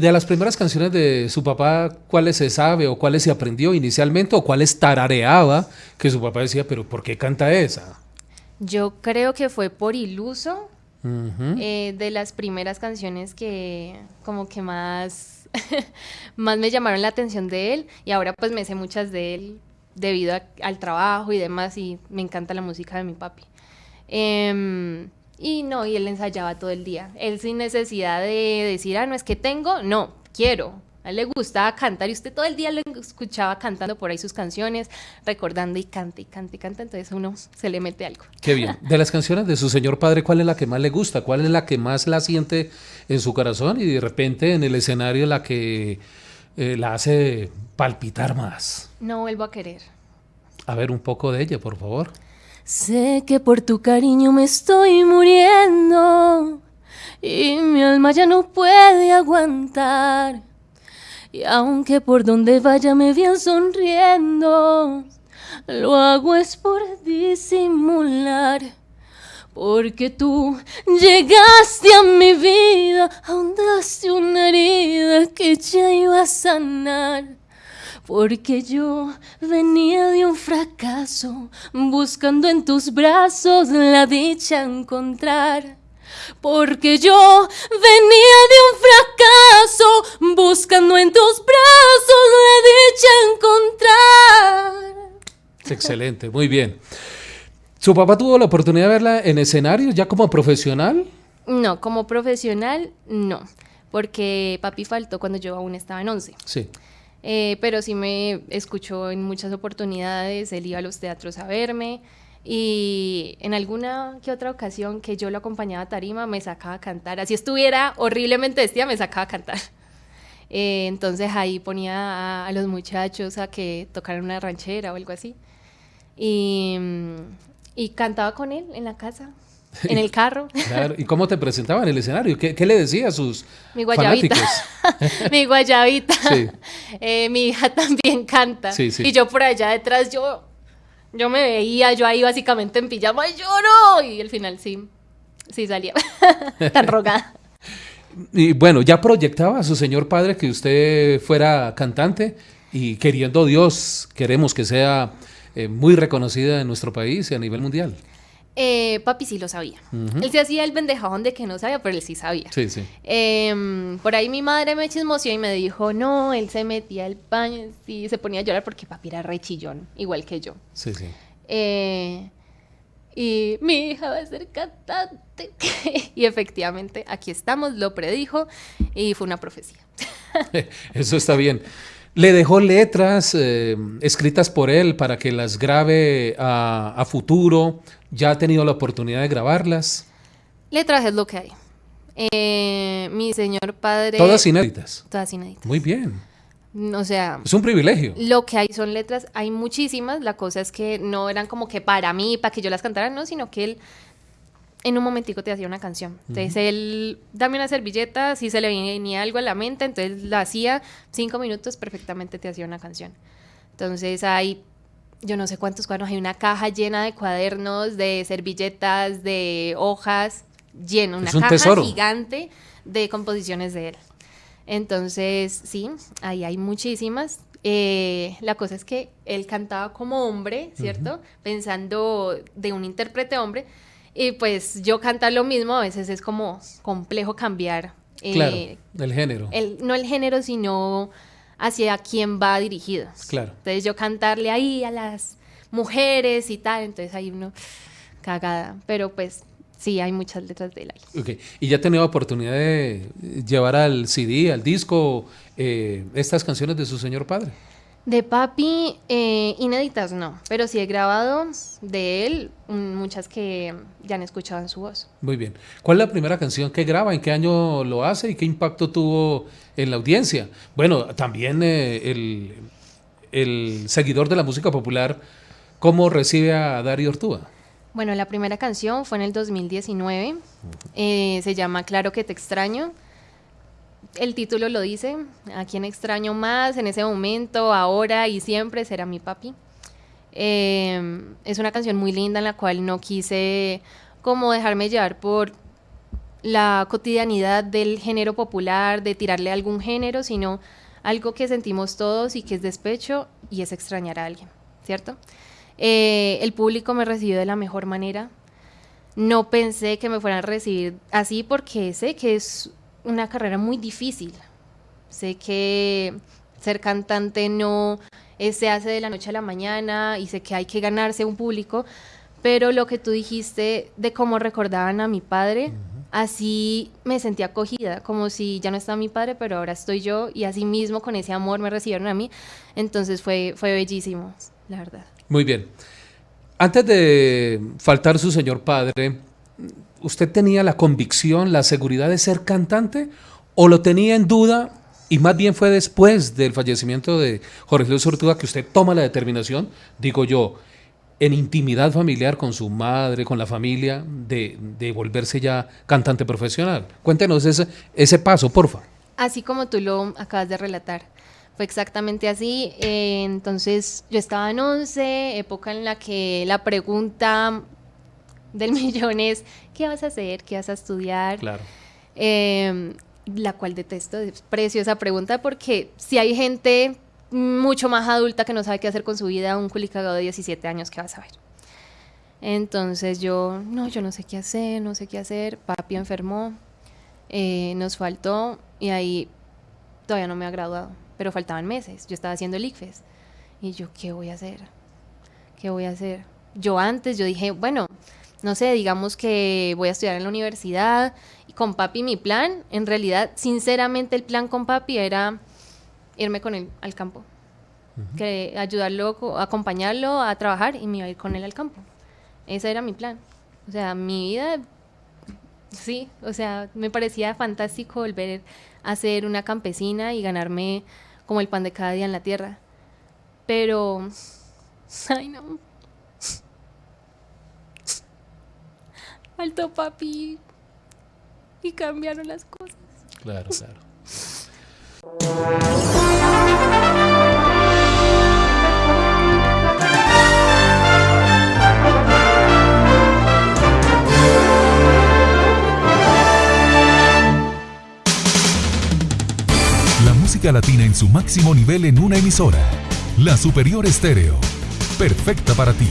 De las primeras canciones de su papá, ¿cuáles se sabe o cuáles se aprendió inicialmente o cuáles tarareaba que su papá decía, pero ¿por qué canta esa? Yo creo que fue por iluso, eh, de las primeras canciones que como que más, más me llamaron la atención de él y ahora pues me sé muchas de él debido al trabajo y demás y me encanta la música de mi papi. Em, y no, y él ensayaba todo el día. Él sin necesidad de decir, ah, no es que tengo, no, quiero. A él le gustaba cantar y usted todo el día lo escuchaba cantando por ahí sus canciones, recordando y canta y canta y canta, entonces uno se le mete algo. Qué bien. De las canciones de su señor padre, ¿cuál es la que más le gusta? ¿Cuál es la que más la siente en su corazón y de repente en el escenario la que eh, la hace palpitar más? No vuelvo a querer. A ver un poco de ella, por favor. Sé que por tu cariño me estoy muriendo y mi alma ya no puede aguantar. Y aunque por donde vaya me vean sonriendo, lo hago es por disimular. Porque tú llegaste a mi vida, ahondaste una herida que ya iba a sanar. Porque yo venía de un fracaso, buscando en tus brazos la dicha encontrar. Porque yo venía de Excelente, muy bien. ¿Su papá tuvo la oportunidad de verla en escenario ya como profesional? No, como profesional no, porque papi faltó cuando yo aún estaba en 11. Sí. Eh, pero sí me escuchó en muchas oportunidades, él iba a los teatros a verme y en alguna que otra ocasión que yo lo acompañaba a tarima me sacaba a cantar, así estuviera horriblemente vestida me sacaba a cantar. Eh, entonces ahí ponía a, los muchachos a que tocaran una ranchera o algo así y, y cantaba con él en la casa en el carro. Claro. ¿Y cómo te presentaba en el escenario? ¿Qué, qué le decía a sus mi guayabita. mi guayabita. Sí. Eh, mi hija también canta. Sí, sí. Y yo por allá detrás, yo, yo me veía, yo ahí básicamente en pijama y lloro. Y al final sí, sí salía tan rogada. Y bueno, ya proyectaba a su señor padre que usted fuera cantante y queriendo Dios, queremos que sea eh, muy reconocida en nuestro país y a nivel mundial. Eh, papi sí lo sabía. Él se hacía el pendejón de que no sabía, pero él sí sabía. Sí, sí. Em, por ahí mi madre me chismoseó y me dijo, no, él se metía al baño y se ponía a llorar porque papi era re chillón, igual que yo. Sí, sí. Eh, y mi hija va a ser cantante. y efectivamente, aquí estamos, lo predijo y fue una profecía. Eso está bien. Le dejó letras eh, escritas por él para que las grabe a, futuro. ¿Ya ha tenido la oportunidad de grabarlas? Letras es lo que hay. Eh, mi señor padre... Todas inéditas. Todas inéditas. Muy bien. O sea... Es un privilegio. Lo que hay son letras, hay muchísimas. La cosa es que no eran como que para mí, para que yo las cantara, no, sino que él en un momentico te hacía una canción. Entonces él, dame una servilleta, si se le venía algo a la mente, entonces la hacía, cinco minutos, perfectamente te hacía una canción. Entonces hay, yo no sé cuántos cuadernos, hay una caja llena de cuadernos, de servilletas, de hojas, llena, una caja gigante de composiciones de él. Entonces, sí, ahí hay muchísimas. Eh, la cosa es que él cantaba como hombre, ¿cierto? Pensando de un intérprete hombre, y pues yo cantar lo mismo a veces es como complejo cambiar. Eh, claro, el género. El, no el género, sino hacia quién va dirigido. Claro. Entonces yo cantarle ahí a las mujeres y tal, entonces hay uno cagada. Pero pues sí, hay muchas letras de él ahí. Okay. ¿Y ya ha tenido oportunidad de llevar al CD, al disco, eh, estas canciones de su señor padre? De papi, eh, inéditas no, pero sí he grabado de él muchas que ya han escuchado en su voz. Muy bien. ¿Cuál es la primera canción que graba? ¿En qué año lo hace y qué impacto tuvo en la audiencia? Bueno, también eh, el, el, seguidor de la música popular, ¿cómo recibe a Darío Ortúa? Bueno, la primera canción fue en el 2019, eh, se llama Claro que te extraño el título lo dice, a quien extraño más en ese momento, ahora y siempre será mi papi. Em, es una canción muy linda en la cual no quise como dejarme llevar por la cotidianidad del género popular, de tirarle a algún género, sino algo que sentimos todos y que es despecho y es extrañar a alguien, ¿cierto? Eh, el público me recibió de la mejor manera. No pensé que me fueran a recibir así porque sé que es una carrera muy difícil. Sé que ser cantante no se hace de la noche a la mañana y sé que hay que ganarse un público, pero lo que tú dijiste de cómo recordaban a mi padre, así me sentí acogida, como si ya no estaba mi padre, pero ahora estoy yo y así mismo con ese amor me recibieron a mí, entonces fue, fue bellísimo, la verdad. Muy bien. Antes de faltar su señor padre, ¿usted tenía la convicción, la seguridad de ser cantante o lo tenía en duda y más bien fue después del fallecimiento de Jorge Luis Ortega que usted toma la determinación, digo yo, en intimidad familiar con su madre, con la familia, de, de volverse ya cantante profesional. Cuéntenos ese, ese paso, porfa. Así como tú lo acabas de relatar. Fue exactamente así. Eh, entonces yo estaba en 11, época en la que la pregunta del millón es, ¿qué vas a hacer? ¿Qué vas a estudiar? Claro. Eh, la cual detesto, desprecio esa pregunta porque si hay gente mucho más adulta que no sabe qué hacer con su vida, un culicagado de 17 años, ¿qué va a saber? Entonces yo, no, yo no sé qué hacer, no sé qué hacer, papi enfermó, eh, nos faltó y ahí todavía no me ha graduado, pero faltaban meses, yo estaba haciendo el ICFES y yo, ¿qué voy a hacer? ¿Qué voy a hacer? Yo antes, yo dije, bueno, no sé, digamos que voy a estudiar en la universidad y con papi mi plan, en realidad, sinceramente el plan con papi era irme con él al campo, que ayudarlo, acompañarlo a trabajar y me iba a ir con él al campo. Ese era mi plan. O sea, mi vida, sí, o sea, me parecía fantástico volver a ser una campesina y ganarme como el pan de cada día en la tierra. Pero, ay no, faltó papi y cambiaron las cosas. Claro, claro. La música latina en su máximo nivel en una emisora. La Superior Estéreo. Perfecta para ti.